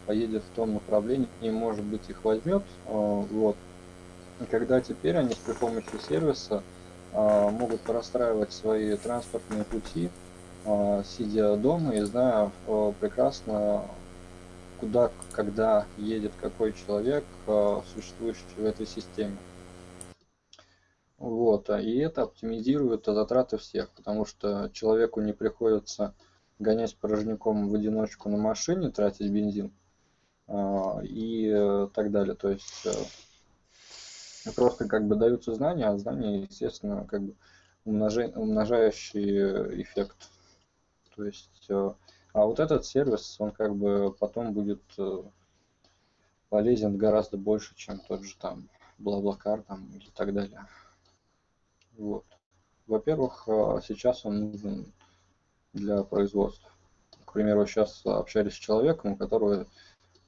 поедет в том направлении и, может быть, их возьмет. Вот. И когда теперь они при помощи сервиса могут простраивать свои транспортные пути, сидя дома и зная прекрасно, куда, когда едет какой человек, существующий в этой системе. Вот, и это оптимизирует затраты всех, потому что человеку не приходится гонять порожняком в одиночку на машине, тратить бензин и э, так далее. То есть э, просто как бы даются знания, а знания, естественно, как бы умножающий эффект. То есть, э, а вот этот сервис, он как бы потом будет полезен гораздо больше, чем тот же там Блаблакар там и так далее. Вот. Во-первых, сейчас он нужен для производства. К примеру, сейчас общались с человеком, у которого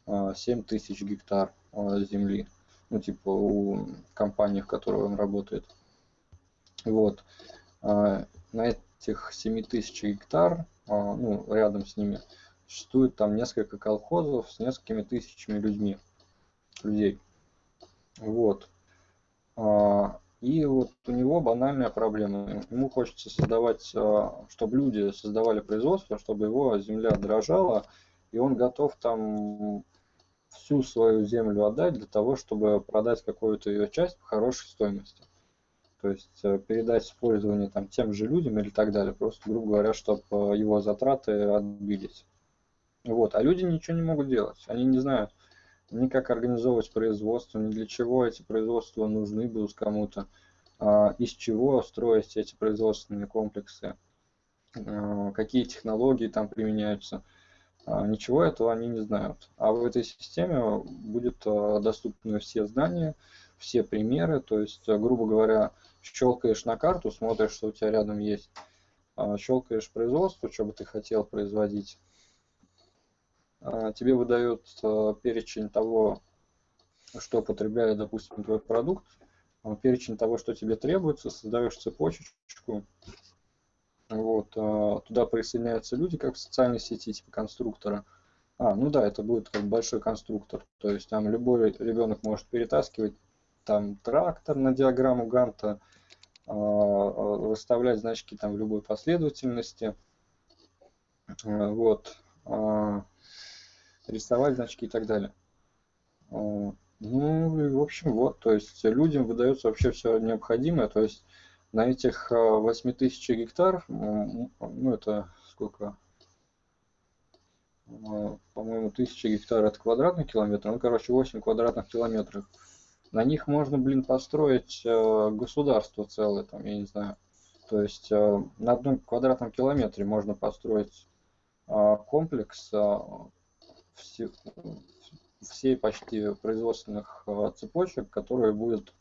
7 тысяч гектар а, земли, ну, типа у компании, в которой он работает. Вот. А, на этих 7 тысяч гектар, а, ну, рядом с ними, существует там несколько колхозов с несколькими тысячами людьми, людей. Вот. И вот у него банальная проблема. Ему хочется создавать, а, чтобы люди создавали производство, чтобы его земля дрожала, и он готов там всю свою землю отдать для того, чтобы продать какую-то ее часть по хорошей стоимости. То есть э, передать использование там тем же людям или так далее, просто, грубо говоря, чтобы э, его затраты отбились. Вот. А люди ничего не могут делать. Они не знают, ни как организовывать производство, ни для чего эти производства нужны будут кому-то, а, из чего строить эти производственные комплексы, а, какие технологии там применяются. А, ничего этого они не знают. А в этой системе будет доступны все знания, все примеры, то есть, грубо говоря, щелкаешь на карту, смотришь, что у тебя рядом есть, щелкаешь производство, что бы ты хотел производить, а, тебе выдает а, перечень того, что потребляет, допустим, твой продукт, а, перечень того, что тебе требуется, создаешь цепочечку, вот, туда присоединяются люди, как в социальной сети, типа конструктора. А, ну да, это будет как большой конструктор, то есть там любой ребенок может перетаскивать там трактор на диаграмму Ганта, выставлять значки там в любой последовательности, вот, рисовать значки и так далее. Ну, в общем, вот, то есть людям выдается вообще все необходимое, то есть на этих 8000 а, гектар, ну, это сколько, а, по-моему, 1000 гектар это квадратный километр, ну, короче, 8 квадратных километров. На них можно, блин, построить а, государство целое, там, я не знаю. То есть на одном квадратном километре можно построить комплекс все, всей почти производственных цепочек, которые будут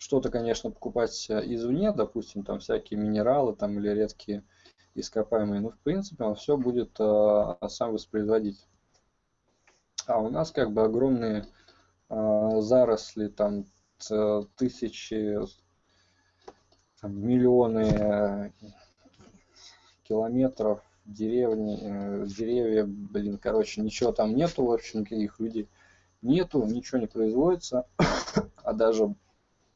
что-то, конечно, покупать извне, допустим, там всякие минералы там или редкие ископаемые, но в принципе он все будет а, сам воспроизводить. А у нас как бы огромные заросли, там тысячи, там, миллионы километров деревни, э, деревья, блин, короче, ничего там нету, в общем, никаких людей нету, ничего не производится, а даже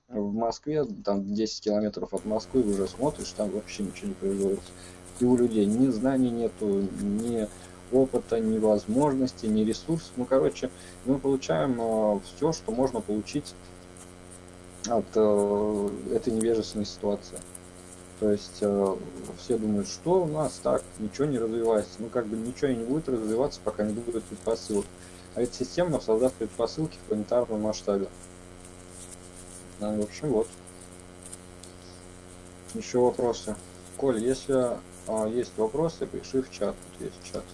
в Москве, там 10 километров от Москвы уже смотришь, там вообще ничего не производится. И у людей ни знаний нету, ни опыта, ни возможностей, ни ресурсов. Ну, короче, мы получаем э, все, что можно получить от э, этой невежественной ситуации. То есть э, все думают, что у нас так, ничего не развивается. Ну, как бы ничего и не будет развиваться, пока не будет предпосылок. А ведь система создаст предпосылки в планетарном масштабе. Да, в общем, вот. Еще вопросы. Коль, если а, есть вопросы, пиши в чат. Тут есть чат.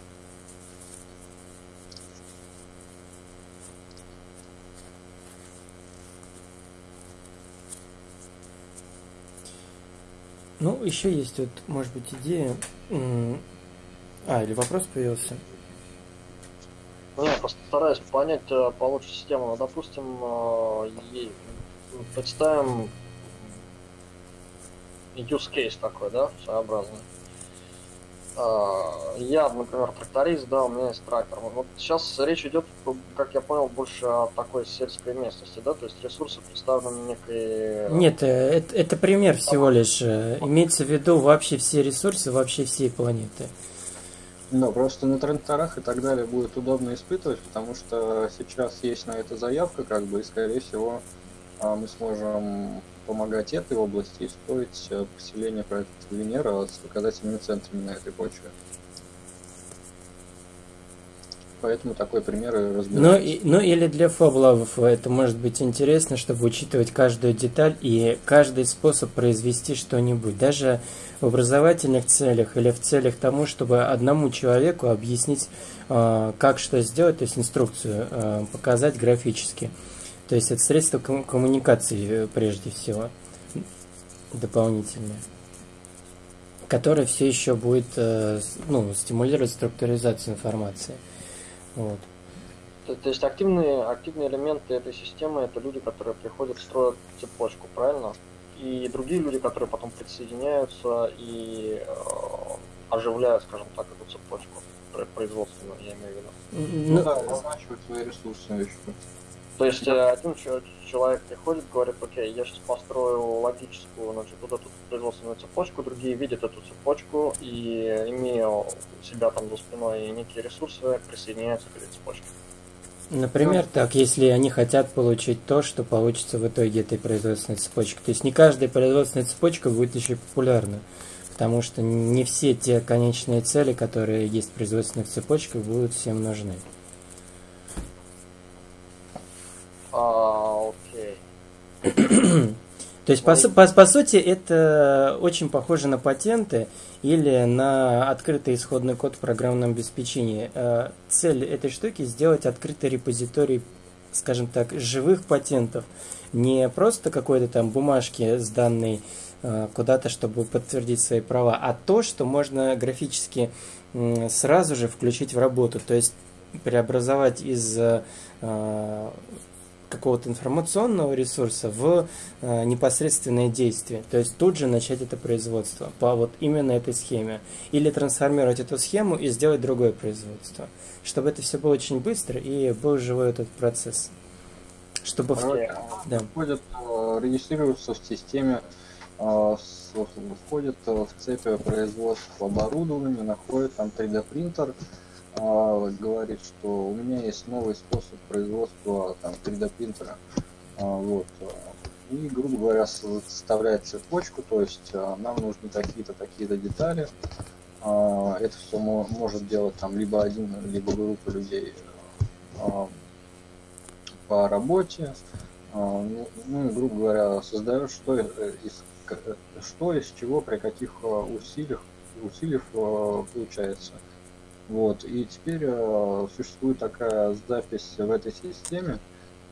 Ну, еще есть вот, может быть, идея. А, или вопрос появился? Ну, я постараюсь понять э, получше систему. Ну, допустим, э, представим use case такой, да, своеобразный. А, я, например, тракторист, да, у меня есть трактор. Вот сейчас речь идет, как я понял, больше о такой сельской местности, да, то есть ресурсы представлены некой... Нет, э, это, это пример всего лишь. Э, имеется в виду вообще все ресурсы, вообще всей планеты. Да, просто на тракторах и так далее будет удобно испытывать, потому что сейчас есть на это заявка, как бы, и, скорее всего, мы сможем помогать этой области и строить э, поселение проекта Венера с показательными центрами на этой почве. Поэтому такой пример и разбираем. Ну, ну или для фаблавов это может быть интересно, чтобы учитывать каждую деталь и каждый способ произвести что-нибудь. Даже в образовательных целях или в целях тому, чтобы одному человеку объяснить, э, как что сделать, то есть инструкцию э, показать графически. То есть это средство коммуникации э, прежде всего дополнительное, которое все еще будет э, ну, стимулировать структуризацию информации. Вот. То, то есть активные, активные элементы этой системы это люди, которые приходят, строят цепочку, правильно? И другие люди, которые потом присоединяются и э, оживляют, скажем так, эту цепочку производственную, я имею в виду. Ну, ну да, назначивают свои ресурсы еще. То есть да. один человек приходит, говорит, окей, я сейчас построю логическую, значит, вот эту производственную цепочку, другие видят эту цепочку и, имея у себя там за спиной некие ресурсы, присоединяются к этой цепочке. Например, ну, так, если они хотят получить то, что получится в итоге этой производственной цепочки. То есть не каждая производственная цепочка будет еще популярна, потому что не все те конечные цели, которые есть в производственных цепочках, будут всем нужны. А, окей. То есть, по, по, по сути, это очень похоже на патенты или на открытый исходный код в программном обеспечении. Э, цель этой штуки сделать открытый репозиторий, скажем так, живых патентов. Не просто какой-то там бумажки с данной э, куда-то, чтобы подтвердить свои права, а то, что можно графически сразу же включить в работу. То есть преобразовать из э, какого-то информационного ресурса в э, непосредственное действие. То есть тут же начать это производство по вот именно этой схеме. Или трансформировать эту схему и сделать другое производство. Чтобы это все было очень быстро и был живой этот процесс. Чтобы в... да. входят, э, регистрируются в системе, э, входят в цепь производства оборудования, находят там 3D а, говорит, что у меня есть новый способ производства там 3D принтера. А, вот. И, грубо говоря, составляет цепочку, то есть а, нам нужны такие-то, такие-то детали. А, это все может делать там либо один, либо группа людей а, по работе. А, ну, ну, грубо говоря, создает что из, что из чего, при каких усилиях, усилиях получается. Вот. И теперь э, существует такая запись в этой системе.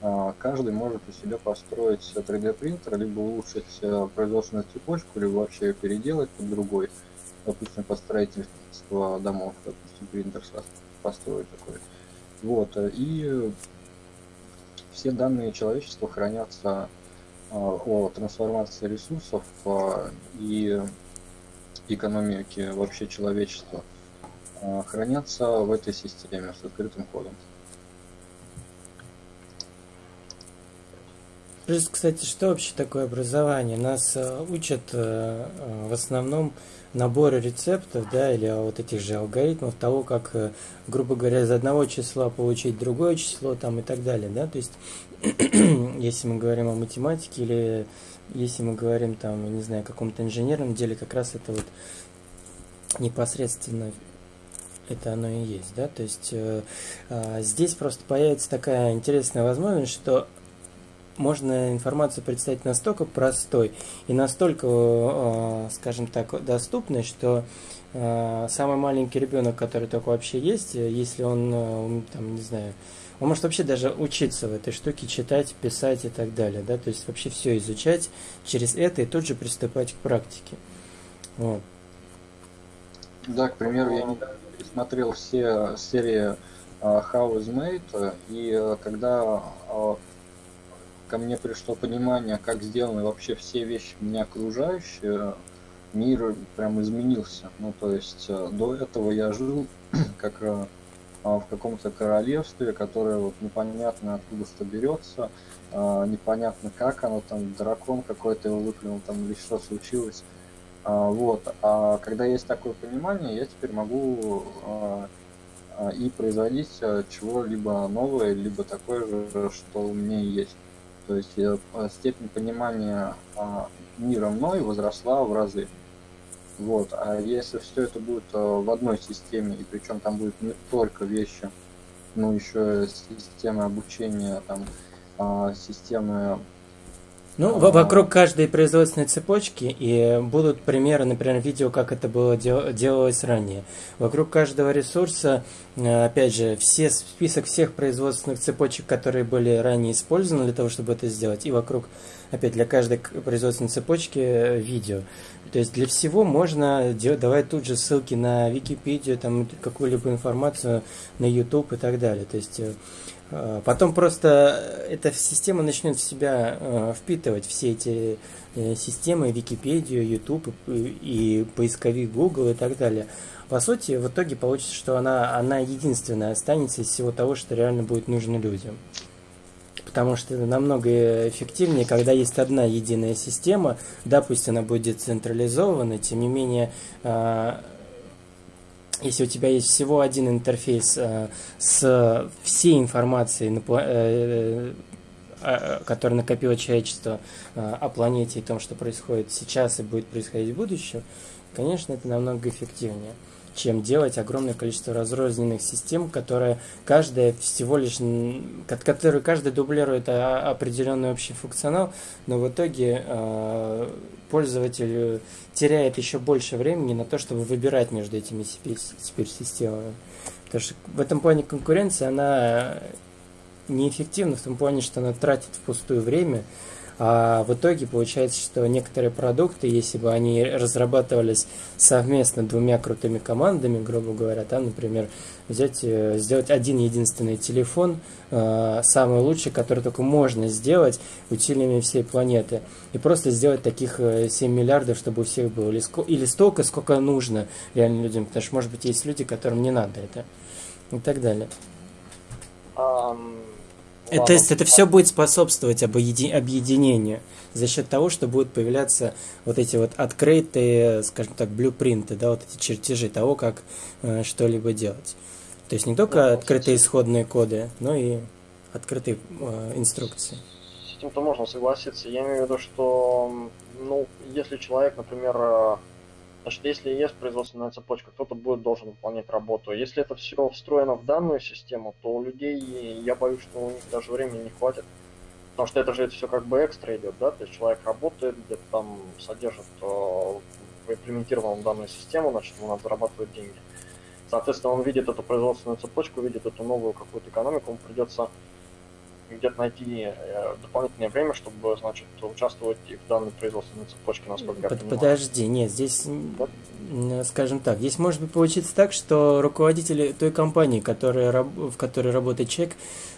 Э, каждый может у себя построить 3D принтер, либо улучшить э, производственную цепочку, либо вообще переделать под другой. Допустим, по строительству домов, допустим, принтер построить такой. Вот. И все данные человечества хранятся э, о трансформации ресурсов э, и экономике вообще человечества. Э, хранятся в этой системе с открытым кодом. Плюс, кстати, что вообще такое образование? Нас э, учат э, в основном наборы рецептов, да, или вот этих же алгоритмов того, как, грубо говоря, из одного числа получить другое число там и так далее, да, то есть, если мы говорим о математике или если мы говорим там, не знаю, о каком-то инженерном деле, как раз это вот непосредственно это оно и есть, да, то есть э, э, здесь просто появится такая интересная возможность, что можно информацию представить настолько простой и настолько, э, скажем так, доступной, что э, самый маленький ребенок, который только вообще есть, если он, э, там, не знаю, он может вообще даже учиться в этой штуке, читать, писать и так далее, да, то есть вообще все изучать через это и тут же приступать к практике. Вот. Да, к примеру, я недавно пересмотрел все серии uh, How is Made, и uh, когда uh, ко мне пришло понимание, как сделаны вообще все вещи меня окружающие, мир прям изменился. Ну, то есть до этого я жил как а, в каком-то королевстве, которое вот непонятно откуда что берется, а, непонятно как оно там, дракон какой-то его выплюнул там или что случилось. А, вот. А когда есть такое понимание, я теперь могу и производить чего-либо новое, либо такое же, что у меня есть. То есть степень понимания мира мной возросла в разы. Вот. А если все это будет э, в одной системе, и причем там будет не только вещи, но еще системы обучения, там, а, системы ну, а, вокруг каждой производственной цепочки и будут примеры, например, видео, как это было дел- делалось ранее. Вокруг каждого ресурса, э, опять же, все список всех производственных цепочек, которые были ранее использованы для того, чтобы это сделать, и вокруг, опять для каждой производственной цепочки э, видео. То есть для всего можно делать, давать тут же ссылки на Википедию, там какую-либо информацию на YouTube и так далее. То есть э, потом просто эта система начнет в себя э, впитывать все эти системы, Википедию, YouTube и поисковик Google и так далее. По сути, в итоге получится, что она, она единственная останется из всего того, что реально будет нужно людям потому что намного эффективнее, когда есть одна единая система, да, пусть она будет децентрализована, тем не менее, а, если у тебя есть всего один интерфейс а, с всей информацией, э, э, которая накопило человечество а, о планете и том, что происходит сейчас и будет происходить в будущем, конечно, это намного эффективнее чем делать огромное количество разрозненных систем, которые каждая всего лишь, которые каждый дублирует определенный общий функционал, но в итоге э, пользователь теряет еще больше времени на то, чтобы выбирать между этими теперь системами. Потому что в этом плане конкуренция, она неэффективна в том плане, что она тратит впустую время, а в итоге получается, что некоторые продукты, если бы они разрабатывались совместно двумя крутыми командами, грубо говоря, там, например, взять, э, сделать один единственный телефон, э, самый лучший, который только можно сделать усилиями всей планеты, и просто сделать таких 7 э, миллиардов, чтобы у всех было, или, столько, сколько нужно реально людям, потому что, может быть, есть люди, которым не надо это, и так далее. Um это, то есть это все будет способствовать объединению за счет того, что будут появляться вот эти вот открытые, скажем так, блюпринты, да, вот эти чертежи того, как э, что-либо делать. То есть не только да, открытые исходные коды, но и открытые э, инструкции. С этим-то можно согласиться. Я имею в виду, что, ну, если человек, например, э, Значит, если есть производственная цепочка, кто-то будет должен выполнять работу. Если это все встроено в данную систему, то у людей, я боюсь, что у них даже времени не хватит. Потому что это же это все как бы экстра идет, да, то есть человек работает, где-то там содержит э, данную систему, значит, ему надо зарабатывать деньги. Соответственно, он видит эту производственную цепочку, видит эту новую какую-то экономику, ему придется где-то найти э, дополнительное время, чтобы, значит, участвовать и в данной производственной цепочке, насколько я понимаю. Подожди, нет, здесь, да? скажем так, здесь может быть получиться так, что руководители той компании, которая, в которой работает человек, Э,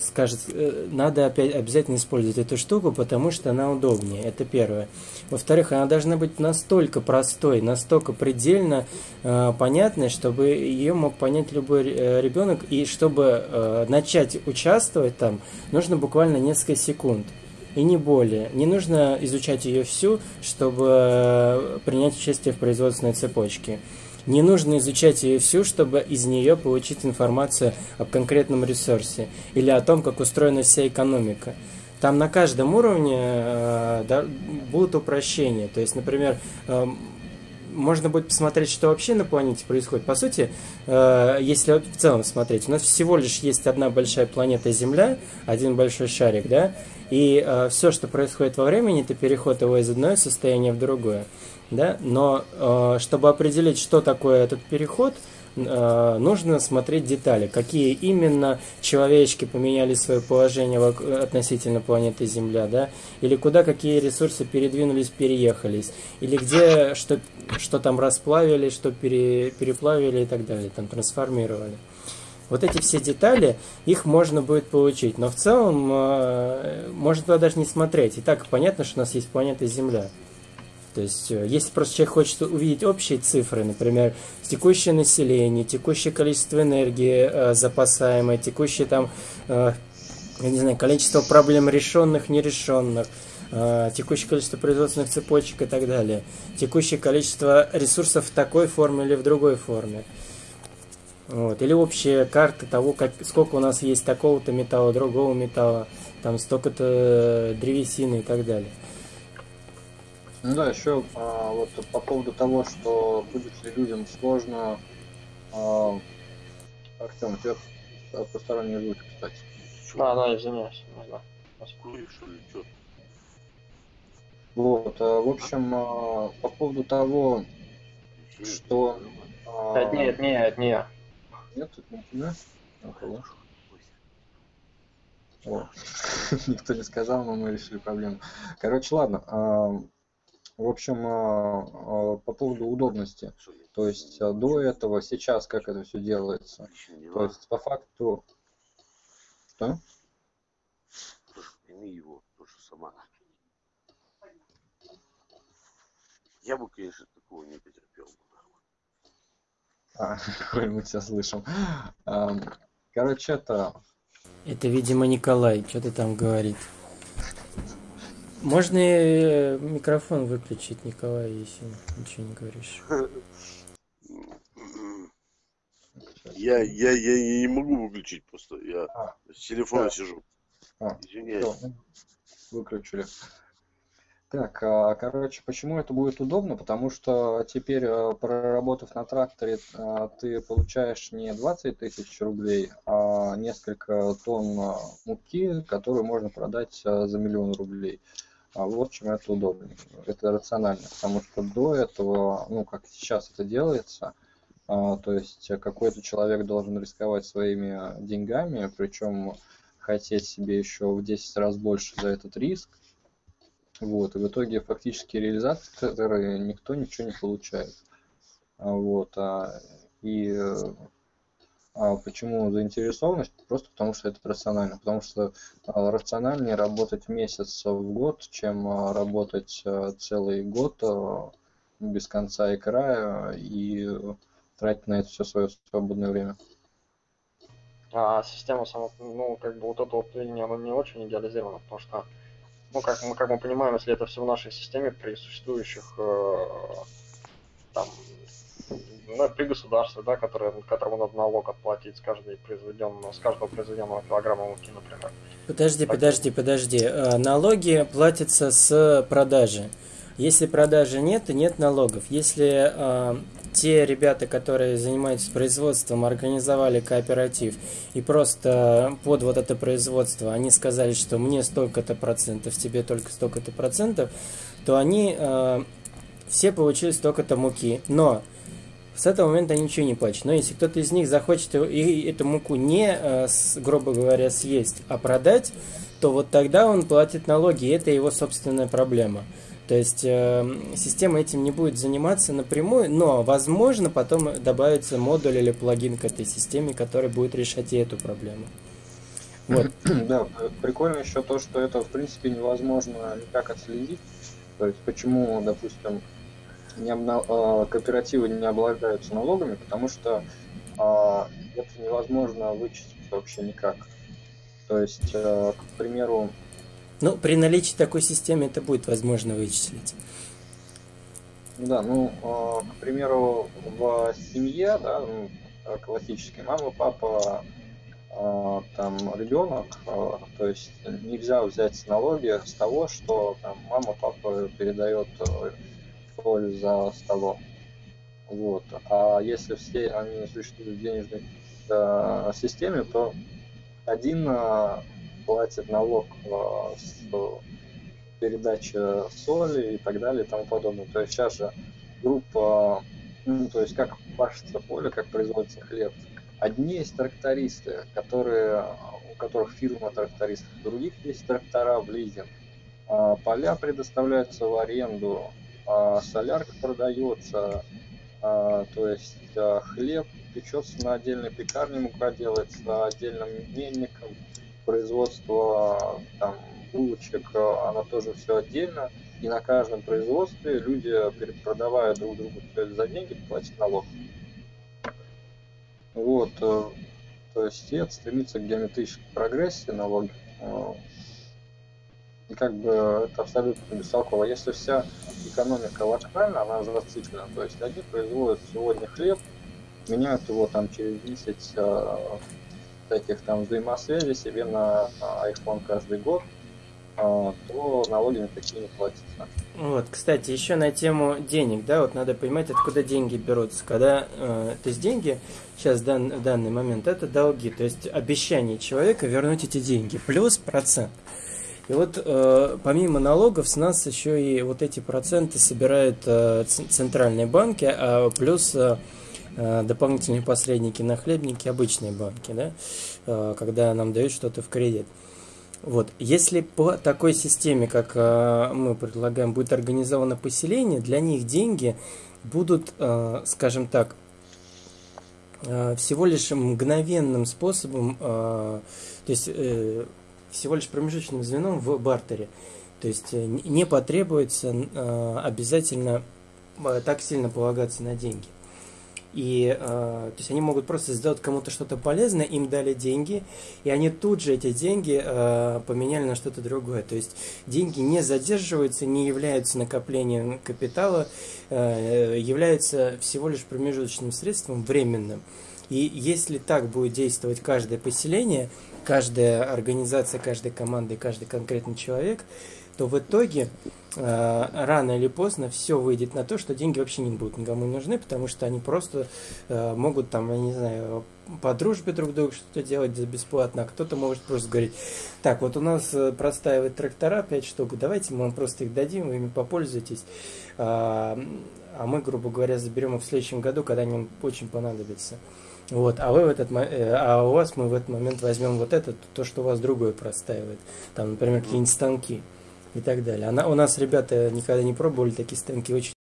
скажет, э, надо опять обязательно использовать эту штуку, потому что она удобнее. Это первое. Во-вторых, она должна быть настолько простой, настолько предельно э, понятной, чтобы ее мог понять любой э, ребенок, и чтобы э, начать участвовать там, нужно буквально несколько секунд. И не более. Не нужно изучать ее всю, чтобы э, принять участие в производственной цепочке. Не нужно изучать ее всю, чтобы из нее получить информацию об конкретном ресурсе или о том, как устроена вся экономика. Там на каждом уровне э, да, будут упрощения. То есть, например, э, можно будет посмотреть, что вообще на планете происходит. По сути, э, если в целом смотреть, у нас всего лишь есть одна большая планета Земля, один большой шарик, да, и э, все, что происходит во времени, это переход его из одного состояния в другое да, но э, чтобы определить, что такое этот переход, нужно смотреть детали, какие именно человечки поменяли свое положение относительно планеты Земля, да, или куда какие ресурсы передвинулись, переехались, или где что, что там расплавили, что пере, переплавили и так далее, там трансформировали. Вот эти все детали, их можно будет получить, но в целом э, можно туда даже не смотреть. И так понятно, что у нас есть планета Земля. То есть, э, если просто человек хочет увидеть общие цифры, например, текущее население, текущее количество энергии э, запасаемой, текущее там, э, я не знаю, количество проблем решенных, нерешенных, э, текущее количество производственных цепочек и так далее, текущее количество ресурсов в такой форме или в другой форме. Вот. Или общая карта того, как, сколько у нас есть такого-то металла, другого металла, там столько-то древесины и так далее. Ну да, еще а, вот по поводу того, что будет ли людям сложно. А, Артем, у тебя посторонние звуки, кстати. А, да, извиняюсь. Да. Вот, а, в общем, а, по поводу того, что... А... Это не, это не, это не я. Нет, это не тебя? Ну, О, никто не сказал, но мы решили проблему. Короче, ладно. В общем, а, а, по поводу удобности. То есть а, до этого, сейчас как это все делается. То есть по факту... Что? Прими его, тоже сама. Я бы, конечно, такого не потерпел. А, мы тебя слышим. Короче, это... Это, видимо, Николай что-то там говорит. Можно и микрофон выключить, Николай, если ничего не говоришь. Я, я, я не могу выключить просто. Я а, с телефона да. сижу. А, Извиняюсь. Все, выключили. Так, а, короче, почему это будет удобно? Потому что теперь, а, проработав на тракторе, а, ты получаешь не 20 тысяч рублей, а несколько тонн муки, которую можно продать за миллион рублей. А вот чем это удобно. Это рационально, потому что до этого, ну, как сейчас это делается, а, то есть какой-то человек должен рисковать своими деньгами, причем хотеть себе еще в 10 раз больше за этот риск. Вот, и в итоге фактически реализаторы никто ничего не получает. А, вот, а, и а почему заинтересованность? Просто потому что это рационально. Потому что а, рациональнее работать месяц в год, чем а, работать а, целый год без конца и края и тратить на это все свое свободное время. А система сама, ну, как бы вот это вот линия, она не очень идеализирована, потому что, ну, как мы, как мы понимаем, если это все в нашей системе при существующих э, там ну, при государстве, да, которое, которому надо налог отплатить с, каждой произведенного, с каждого произведенного килограмма муки, например. Подожди, так. подожди, подожди. Э, налоги платятся с продажи. Если продажи нет, то нет налогов. Если э, те ребята, которые занимаются производством, организовали кооператив и просто под вот это производство они сказали, что мне столько-то процентов, тебе только столько-то процентов, то они э, все получили столько-то муки. Но с этого момента ничего не платят. Но если кто-то из них захочет и эту муку не, э, грубо говоря, съесть, а продать, то вот тогда он платит налоги, и это его собственная проблема. То есть э, система этим не будет заниматься напрямую, но возможно потом добавится модуль или плагин к этой системе, который будет решать и эту проблему. Вот. Да, прикольно еще то, что это в принципе невозможно никак отследить. То есть почему, допустим, не обна... А, кооперативы не облагаются налогами, потому что а, это невозможно вычислить вообще никак. То есть, а, к примеру... Ну, при наличии такой системы это будет возможно вычислить. Да, ну, к примеру, в семье, да, ну, классической, мама, папа, там ребенок, то есть нельзя взять налоги с того, что там мама, папа передает соль за столом. Вот. А если все они существуют в денежной э, системе, то один э, платит налог э, с передачи соли и так далее и тому подобное. То есть сейчас же группа, ну, то есть как пашется поле, как производится хлеб. Одни есть трактористы, которые, у которых фирма трактористов, других есть трактора в лизинг. А поля предоставляются в аренду, а солярка продается, а, то есть а, хлеб печется на отдельной пекарне, мука делается отдельным мельником, производство там булочек, оно тоже все отдельно. и на каждом производстве люди, продавая друг другу за деньги, платят налог. Вот, э, то есть это стремится к геометрической прогрессии налоги. И как бы это абсолютно бестолково. Если вся экономика локальна, она зациклена, то есть они производят сегодня хлеб, меняют его там через 10 э, таких там взаимосвязей себе на iPhone каждый год, э, то налоги на такие не платятся. Вот, кстати, еще на тему денег, да, вот надо понимать, откуда деньги берутся. Когда, э, то есть деньги сейчас дан, в данный момент это долги, то есть обещание человека вернуть эти деньги, плюс процент. И вот э, помимо налогов с нас еще и вот эти проценты собирают э, центральные банки, а плюс э, э, дополнительные посредники на хлебники, обычные банки, да, э, когда нам дают что-то в кредит. Вот, если по такой системе, как э, мы предлагаем, будет организовано поселение, для них деньги будут, э, скажем так, э, всего лишь мгновенным способом, э, то есть э, всего лишь промежуточным звеном в бартере. То есть э, не потребуется э, обязательно э, так сильно полагаться на деньги. И то есть они могут просто сделать кому-то что-то полезное, им дали деньги, и они тут же эти деньги поменяли на что-то другое. То есть деньги не задерживаются, не являются накоплением капитала, являются всего лишь промежуточным средством временным. И если так будет действовать каждое поселение, каждая организация, каждая команда и каждый конкретный человек, то в итоге э, рано или поздно все выйдет на то, что деньги вообще не будут никому нужны, потому что они просто э, могут там, я не знаю, по дружбе друг другу что-то делать бесплатно, а кто-то может просто говорить, так, вот у нас э, простаивают трактора 5 штук, давайте мы вам просто их дадим, вы ими попользуйтесь, а, а мы, грубо говоря, заберем их в следующем году, когда они вам очень понадобятся. Вот, а вы в этот э, а у вас мы в этот момент возьмем вот это, то, что у вас другое простаивает. Там, например, какие-нибудь станки и так далее. Она, у нас ребята никогда не пробовали такие станки, очень